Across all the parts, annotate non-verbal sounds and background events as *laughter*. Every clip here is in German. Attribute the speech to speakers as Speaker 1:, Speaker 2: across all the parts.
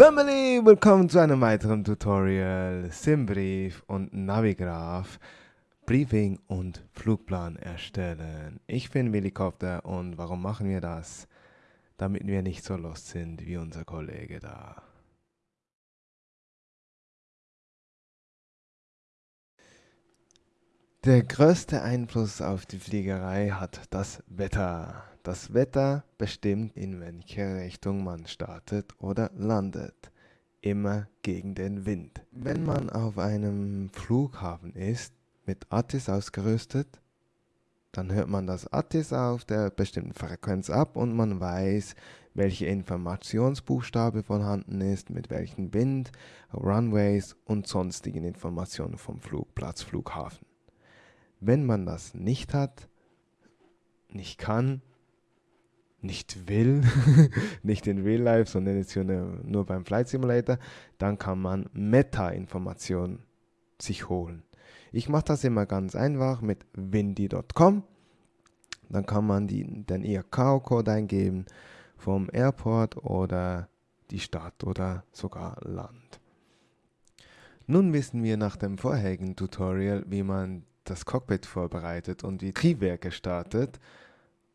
Speaker 1: Family, willkommen zu einem weiteren Tutorial Simbrief und Navigraph Briefing und Flugplan erstellen. Ich bin Willi Kopter und warum machen wir das? Damit wir nicht so lost sind wie unser Kollege da. Der größte Einfluss auf die Fliegerei hat das Wetter. Das Wetter bestimmt, in welche Richtung man startet oder landet. Immer gegen den Wind. Wenn man auf einem Flughafen ist, mit ATIS ausgerüstet, dann hört man das ATIS auf der bestimmten Frequenz ab und man weiß, welche Informationsbuchstabe vorhanden ist, mit welchem Wind, Runways und sonstigen Informationen vom Flugplatz, Flughafen. Wenn man das nicht hat, nicht kann, nicht will, *laughs* nicht in Real Life, sondern jetzt nur beim Flight Simulator, dann kann man Meta-Informationen sich holen. Ich mache das immer ganz einfach mit windy.com. Dann kann man die, den IRK-Code eingeben vom Airport oder die Stadt oder sogar Land. Nun wissen wir nach dem vorherigen Tutorial, wie man das Cockpit vorbereitet und die Triebwerke startet.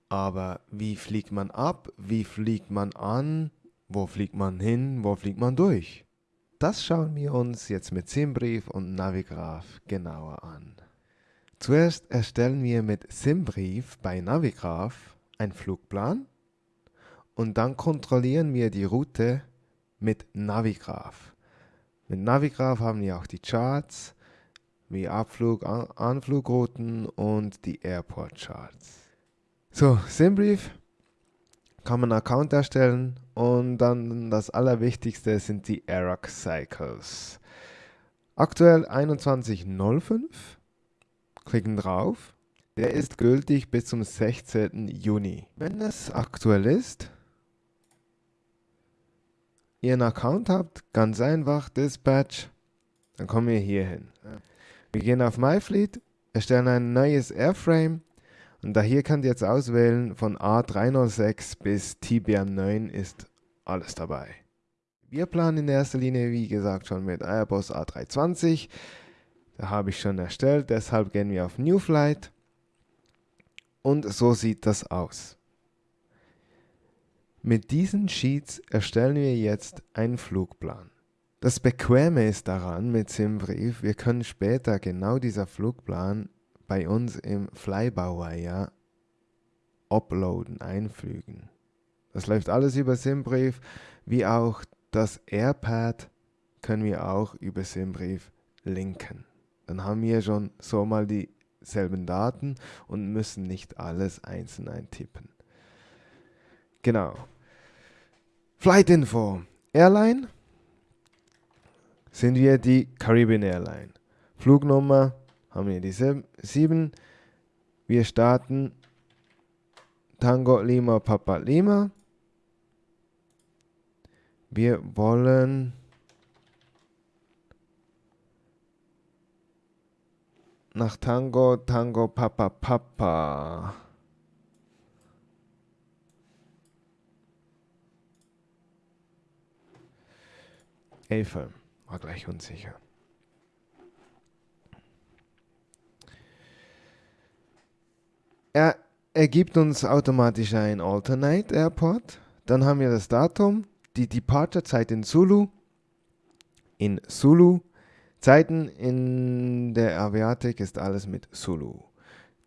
Speaker 1: Aber wie fliegt man ab? Wie fliegt man an? Wo fliegt man hin? Wo fliegt man durch? Das schauen wir uns jetzt mit Simbrief und Navigraph genauer an. Zuerst erstellen wir mit Simbrief bei Navigraph einen Flugplan und dann kontrollieren wir die Route mit Navigraph. Mit Navigraph haben wir auch die Charts, wie Abflug, An Anflugrouten und die Airport Charts. So, Simbrief kann man einen Account erstellen und dann das Allerwichtigste sind die AROC Cycles. Aktuell 21.05. Klicken drauf. Der ist gültig bis zum 16. Juni. Wenn es aktuell ist, ihr einen Account habt, ganz einfach, Dispatch, dann kommen wir hier hin. Wir gehen auf MyFleet, erstellen ein neues Airframe und da hier könnt ihr jetzt auswählen von A306 bis TBM9 ist alles dabei. Wir planen in erster Linie, wie gesagt, schon mit Airbus A320. Da habe ich schon erstellt, deshalb gehen wir auf New Flight. Und so sieht das aus. Mit diesen Sheets erstellen wir jetzt einen Flugplan. Das Bequeme ist daran mit Simbrief, wir können später genau dieser Flugplan bei uns im Flybauwire uploaden, einfügen. Das läuft alles über Simbrief, wie auch das AirPad können wir auch über Simbrief linken. Dann haben wir schon so mal dieselben Daten und müssen nicht alles einzeln eintippen. Genau. Flight Info. Airline sind wir die Caribbean Airline. Flugnummer haben wir die 7. Wir starten Tango Lima Papa Lima. Wir wollen nach Tango Tango Papa Papa. Elfe war gleich unsicher. Er ergibt uns automatisch ein Alternate Airport. Dann haben wir das Datum, die Departure-Zeit in Zulu, in Zulu. Zeiten in der Aviatik ist alles mit Zulu.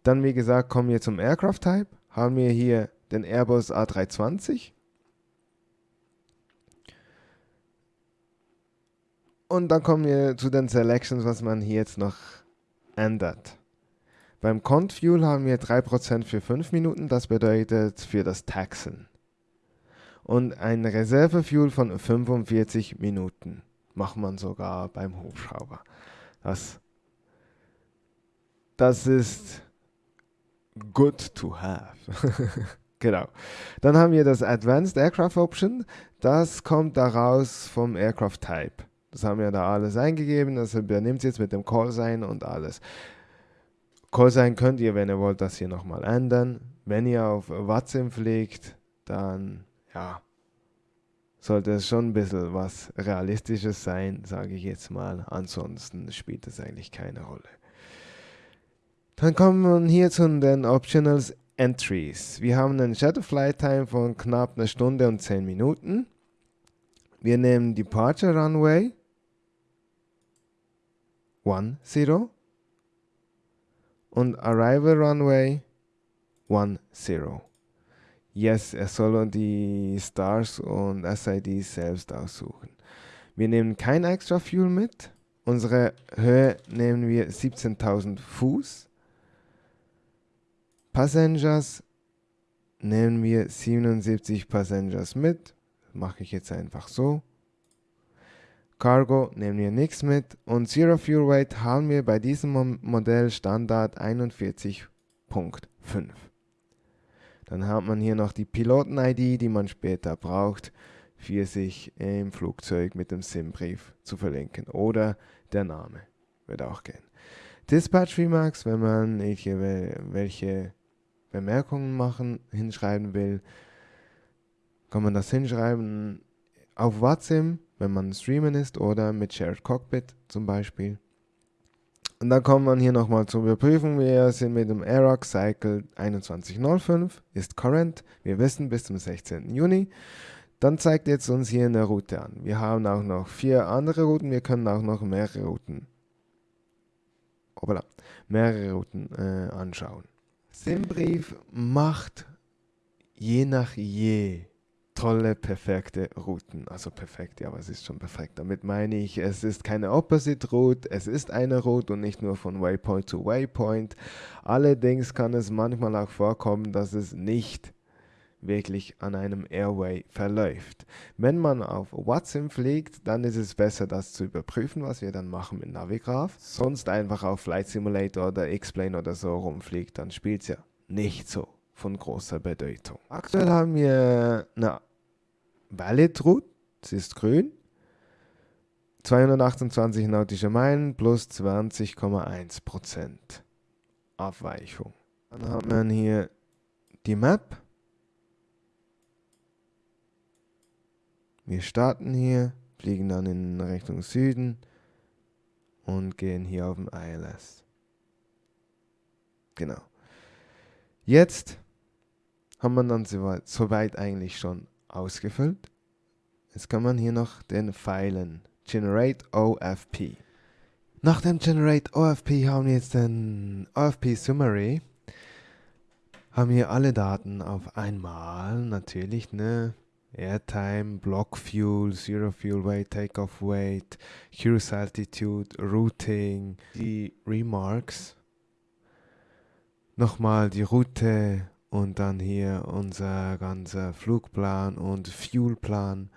Speaker 1: Dann, wie gesagt, kommen wir zum Aircraft Type. Haben wir hier den Airbus A320. Und dann kommen wir zu den Selections, was man hier jetzt noch ändert. Beim Contfuel haben wir 3% für 5 Minuten, das bedeutet für das Taxen. Und ein Reservefuel von 45 Minuten macht man sogar beim Hubschrauber. Das, das ist good to have. *laughs* genau. Dann haben wir das Advanced Aircraft Option. Das kommt daraus vom Aircraft Type. Das haben wir da alles eingegeben, das übernimmt jetzt mit dem Callsign und alles. Callsign könnt ihr, wenn ihr wollt, das hier nochmal ändern. Wenn ihr auf Watson pflegt, dann ja, sollte es schon ein bisschen was Realistisches sein, sage ich jetzt mal. Ansonsten spielt es eigentlich keine Rolle. Dann kommen wir hier zu den Optionals Entries. Wir haben einen Shadow Flight Time von knapp einer Stunde und 10 Minuten. Wir nehmen Departure Runway 10 und Arrival Runway 10. Yes, er soll die Stars und SIDs selbst aussuchen. Wir nehmen kein extra Fuel mit. Unsere Höhe nehmen wir 17.000 Fuß. Passengers nehmen wir 77 Passengers mit. Mache ich jetzt einfach so. Cargo nehmen wir nichts mit und Zero Fuel Weight haben wir bei diesem Modell Standard 41.5. Dann hat man hier noch die Piloten-ID, die man später braucht, für sich im Flugzeug mit dem SIM-Brief zu verlinken. Oder der Name wird auch gehen. Dispatch Remarks, wenn man welche, Bemerkungen machen, hinschreiben will, kann man das hinschreiben auf WhatsApp, wenn man streamen ist oder mit Shared Cockpit zum Beispiel. Und dann kommt man hier nochmal zur Überprüfung. Wir sind mit dem Aerox Cycle 2105, ist current. Wir wissen bis zum 16. Juni. Dann zeigt jetzt uns hier eine Route an. Wir haben auch noch vier andere Routen. Wir können auch noch mehrere Routen, Obala, mehrere Routen äh, anschauen. Simbrief macht je nach je tolle, perfekte Routen. Also perfekt, ja, was ist schon perfekt? Damit meine ich, es ist keine Opposite Route, es ist eine Route und nicht nur von Waypoint zu Waypoint. Allerdings kann es manchmal auch vorkommen, dass es nicht wirklich an einem Airway verläuft. Wenn man auf Watson fliegt, dann ist es besser, das zu überprüfen, was wir dann machen mit Navigraph. Sonst einfach auf Flight Simulator oder X-Plane oder so rumfliegt, dann spielt es ja nicht so von großer Bedeutung. Aktuell haben wir eine Route, sie ist grün. 228 nautische Meilen plus 20,1% Abweichung. Dann haben wir hier die Map. Wir starten hier, fliegen dann in Richtung Süden und gehen hier auf den ILS. Genau. Jetzt haben wir dann soweit eigentlich schon ausgefüllt. Jetzt kann man hier noch den Pfeilen Generate OFP. Nach dem Generate OFP haben wir jetzt den OFP Summary. Haben hier alle Daten auf einmal, natürlich, ne? Airtime, Block Fuel, Zero Fuel Weight, Takeoff Weight, Cruise Altitude, Routing, die Remarks. Nochmal die Route und dann hier unser ganzer Flugplan und Fuelplan.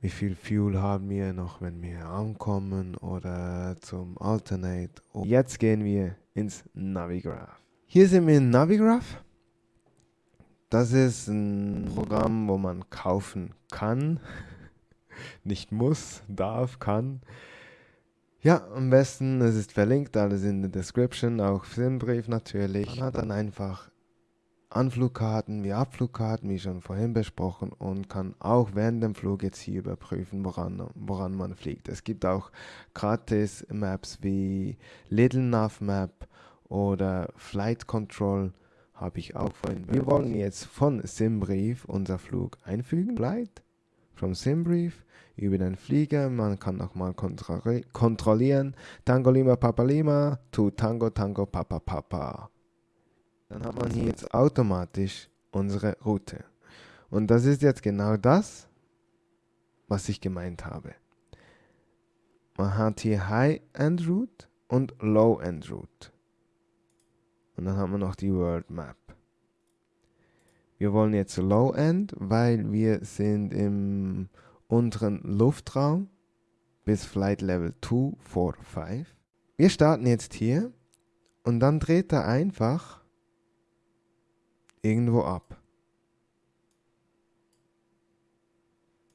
Speaker 1: Wie viel Fuel haben wir noch, wenn wir ankommen oder zum Alternate. Und jetzt gehen wir ins Navigraph. Hier sind wir in Navigraph. Das ist ein Programm, wo man kaufen kann. *laughs* Nicht muss, darf, kann. Ja, am besten, es ist verlinkt, alles in der Description, auch Filmbrief natürlich. Man hat dann einfach Anflugkarten wie Abflugkarten, wie schon vorhin besprochen, und kann auch während dem Flug jetzt hier überprüfen, woran, woran man fliegt. Es gibt auch gratis Maps wie Little Nav Map oder Flight Control, habe ich auch vorhin. Wir wollen jetzt von Simbrief unser Flug einfügen. Flight from Simbrief über den Flieger. Man kann nochmal kontrollieren. Tango Lima Papa Lima to Tango Tango Papa Papa dann hat man hier jetzt automatisch unsere Route. Und das ist jetzt genau das, was ich gemeint habe. Man hat hier High-End Route und Low-End Route. Und dann haben wir noch die World Map. Wir wollen jetzt Low-End, weil wir sind im unteren Luftraum bis Flight Level 2, 4, 5. Wir starten jetzt hier und dann dreht er einfach irgendwo ab.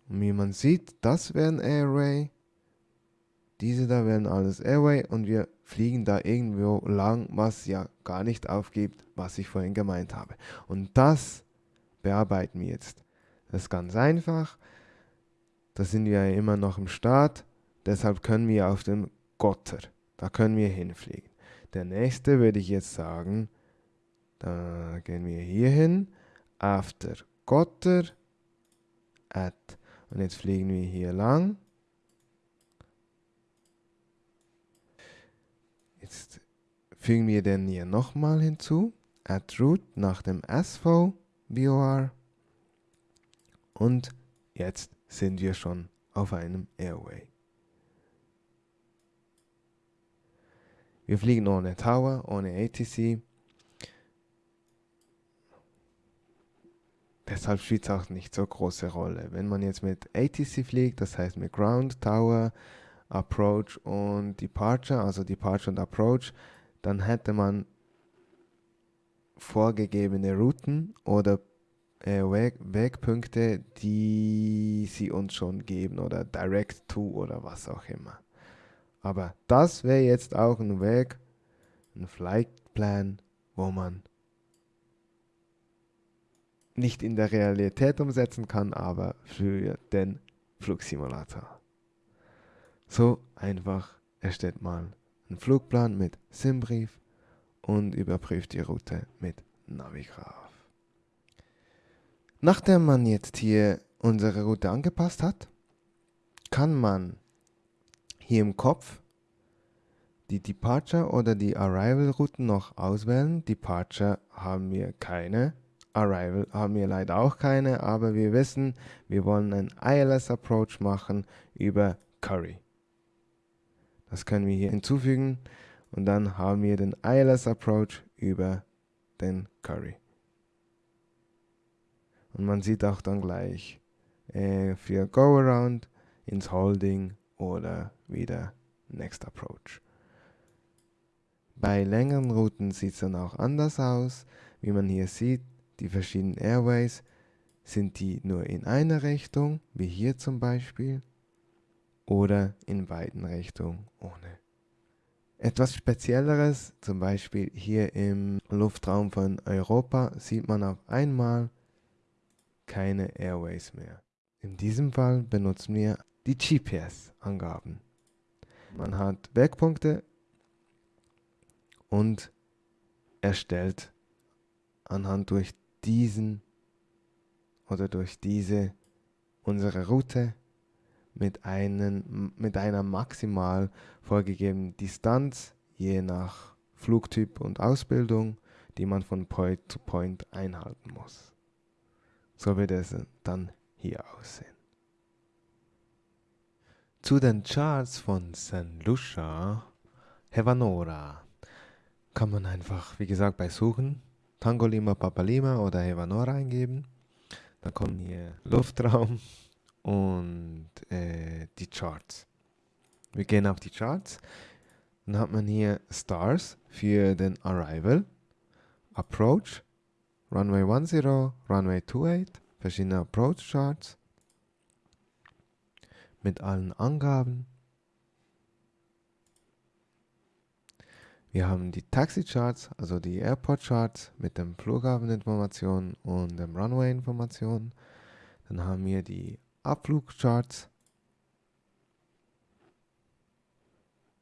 Speaker 1: Und wie man sieht, das wäre ein Airway. Diese da wären alles Airway und wir fliegen da irgendwo lang, was ja gar nicht aufgibt, was ich vorhin gemeint habe. Und das bearbeiten wir jetzt. Das ist ganz einfach. da sind wir ja immer noch im Start, deshalb können wir auf dem Gotter, da können wir hinfliegen. Der nächste würde ich jetzt sagen, da gehen wir hier hin, after Gotter, at, und jetzt fliegen wir hier lang. Jetzt fügen wir den hier nochmal hinzu, add root nach dem SV BOR und jetzt sind wir schon auf einem Airway. Wir fliegen ohne Tower, ohne ATC. Deshalb spielt es auch nicht so große Rolle. Wenn man jetzt mit ATC fliegt, das heißt mit Ground, Tower, Approach und Departure, also Departure und Approach, dann hätte man vorgegebene Routen oder äh, Weg, Wegpunkte, die sie uns schon geben oder Direct to oder was auch immer. Aber das wäre jetzt auch ein Weg, ein Flightplan, wo man nicht in der Realität umsetzen kann, aber für den Flugsimulator. So einfach erstellt man einen Flugplan mit Simbrief und überprüft die Route mit Navigraph. Nachdem man jetzt hier unsere Route angepasst hat, kann man hier im Kopf die Departure oder die Arrival Routen noch auswählen. Departure haben wir keine, Arrival haben wir leider auch keine, aber wir wissen, wir wollen einen ILS Approach machen über Curry. Das können wir hier hinzufügen und dann haben wir den ILS Approach über den Curry. Und man sieht auch dann gleich äh, für Go Around ins Holding oder wieder Next Approach. Bei längeren Routen sieht es dann auch anders aus. Wie man hier sieht, die verschiedenen Airways sind die nur in einer Richtung, wie hier zum Beispiel, oder in beiden Richtungen ohne. Etwas Spezielleres, zum Beispiel hier im Luftraum von Europa, sieht man auf einmal keine Airways mehr. In diesem Fall benutzen wir die GPS-Angaben. Man hat Wegpunkte und erstellt anhand durch diesen oder durch diese unsere Route mit, einen, mit einer maximal vorgegebenen Distanz je nach Flugtyp und Ausbildung, die man von Point zu Point einhalten muss. So wird es dann hier aussehen. Zu den Charts von San Lucia, Hevanora, kann man einfach, wie gesagt, bei Suchen Tango Lima Papa Lima oder Hevanora eingeben. Da kommen hier Luftraum und äh, die Charts. Wir gehen auf die Charts. Dann hat man hier Stars für den Arrival, Approach, Runway 10, Runway 28, verschiedene Approach Charts mit allen Angaben. Wir haben die Taxi-Charts, also die Airport-Charts mit den Flughafeninformationen und dem Runway-Informationen. Dann haben wir die Abflugcharts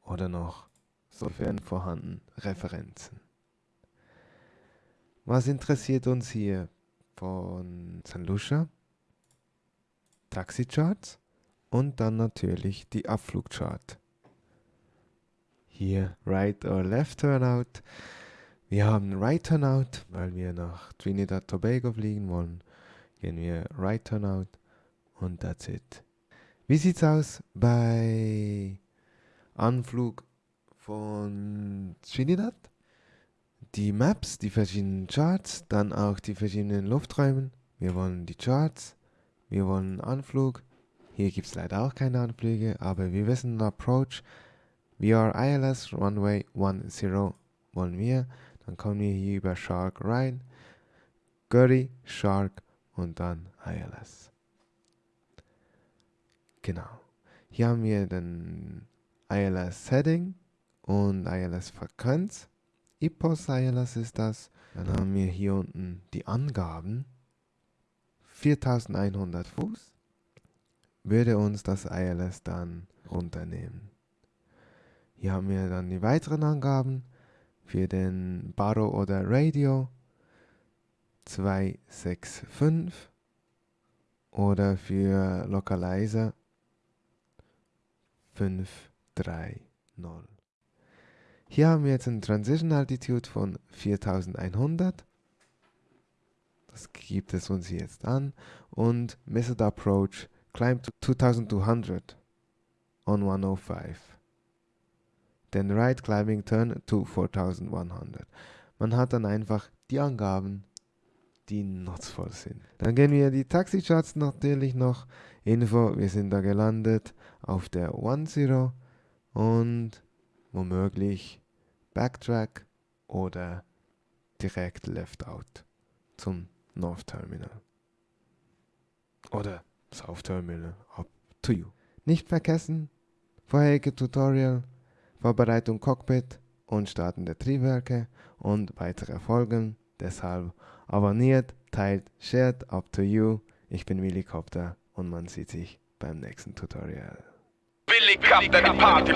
Speaker 1: oder noch, sofern vorhanden, Referenzen. Was interessiert uns hier von St. Lucia? Taxi-Charts und dann natürlich die Abflugchart. Hier Right or Left Turnout. Wir haben Right Turnout, weil wir nach Trinidad Tobago fliegen wollen. Gehen wir Right Turnout und that's it. Wie sieht's aus bei Anflug von Trinidad? Die Maps, die verschiedenen Charts, dann auch die verschiedenen Lufträume. Wir wollen die Charts, wir wollen Anflug, hier gibt es leider auch keine Anflüge, aber wir wissen Approach. VR ILS Runway 10 wollen wir. Dann kommen wir hier über Shark rein. Gurry, Shark und dann ILS. Genau. Hier haben wir den ILS Setting und ILS Frequenz. IPOS ILS ist das. Dann haben wir hier unten die Angaben. 4100 Fuß. würde uns das ILS dann runternehmen. Hier haben wir dann die weiteren Angaben für den Baro oder Radio 265 oder für Localizer 530. Hier haben wir jetzt eine Transition Altitude von 4100. Das gibt es uns jetzt an. Und Method Approach Climb to 2200 on 105. Then Right Climbing Turn to 4100. Man hat dann einfach die Angaben, die nutzvoll sind. Dann gehen wir die Taxicharts natürlich noch. Info, wir sind da gelandet auf der 10 und womöglich Backtrack oder direkt Left Out zum North Terminal. Oder South Terminal, up to you. Nicht vergessen, vorherige Tutorial, Vorbereitung Cockpit und Starten der Triebwerke und weitere Folgen. Deshalb abonniert, teilt, shared, up to you. Ich bin Willy Copter und man sieht sich beim nächsten Tutorial. Willy Copter, Party.